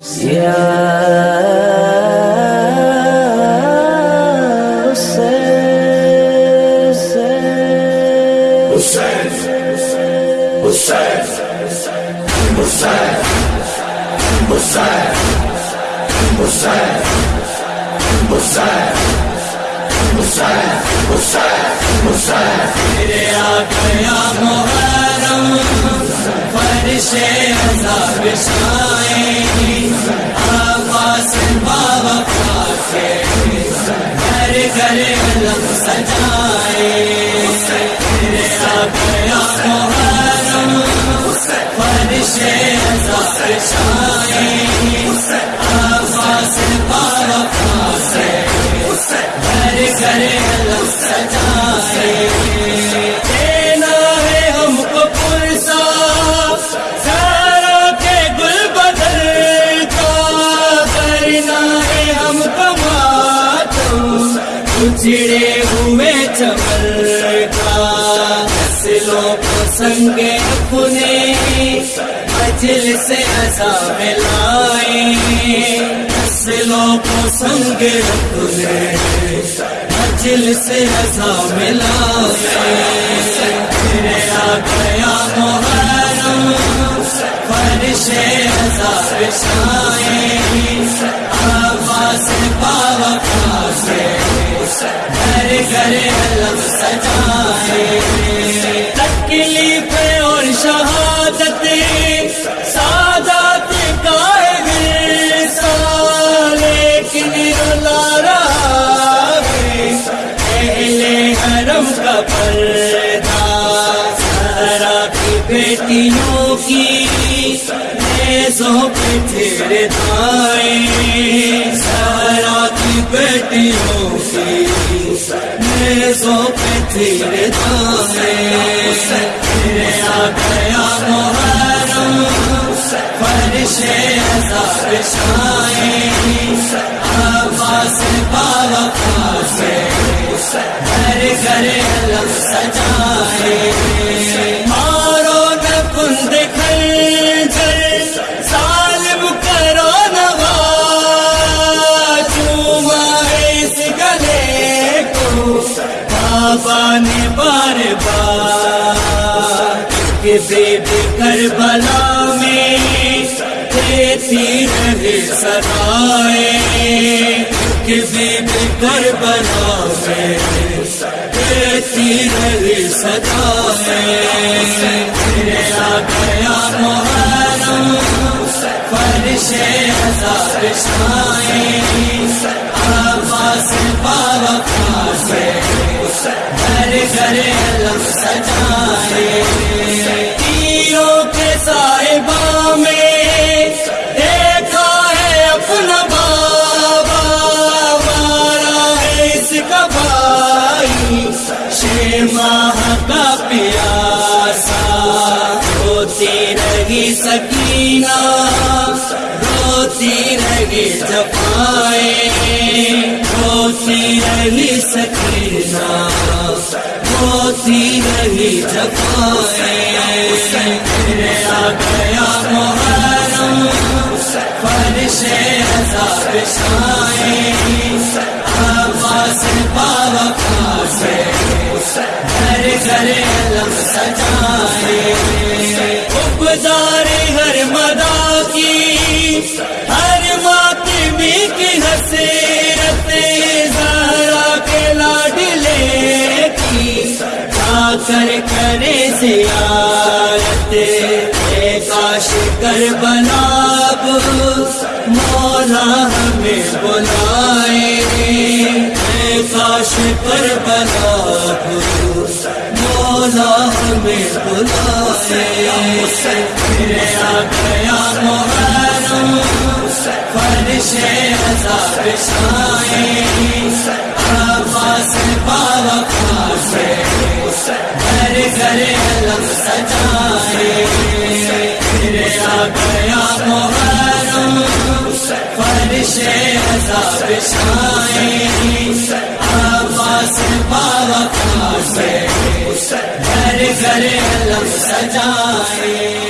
گیا محرم فرش عذاب شائیں آباس بابا پاکے گھر گھر علم سجائے۔ گیا محرم فرش عذاب شائیں بابا پاکے گھر گھر علم سجائے۔ چڑے ہوئے چمل کا نسلوں کو سنگے اپنے مجل سے ایسا ملائے نسلوں کو سنگ اپنے مجل سے ایسا ملائے آ گیا محرم، فرش ہزار شائیں آواز پاوا سے گھر گھر الگ سجائے تکلیف اور شہادت سادات کا لیکن رلا رہا پہلے حرم کا پردہ سارا کی بیٹیوں کی نیزوں پہ پھر دائیں سارا کی بیٹیوں کی نیزوں پہ پھر دائیں گیا محرم فرش ہزار شائیں سے گھر گھر الگ سجائے بابا نے بار بار کہ بیبی کربلا میں دیتی رہے سدائے کہ بیبی کربلا میں دیتی رہے سدائے آ گیا محرم فرش ہزار شائیں ماہ کا پیاسا روتی رہی سکینہ روتی رہی جپائے روتی رہی سکینہ روتی رہی جپائے آ گیا محرم، فرش ہزار شائیں۔ آواز بابا سے کر بناب مولا ہمیں بلائے۔ اے کاش پر بناب مولا ہمیں بلائے۔ آ گیا محرم فرش ہزار شائیں گھر گھر الگ سجائے۔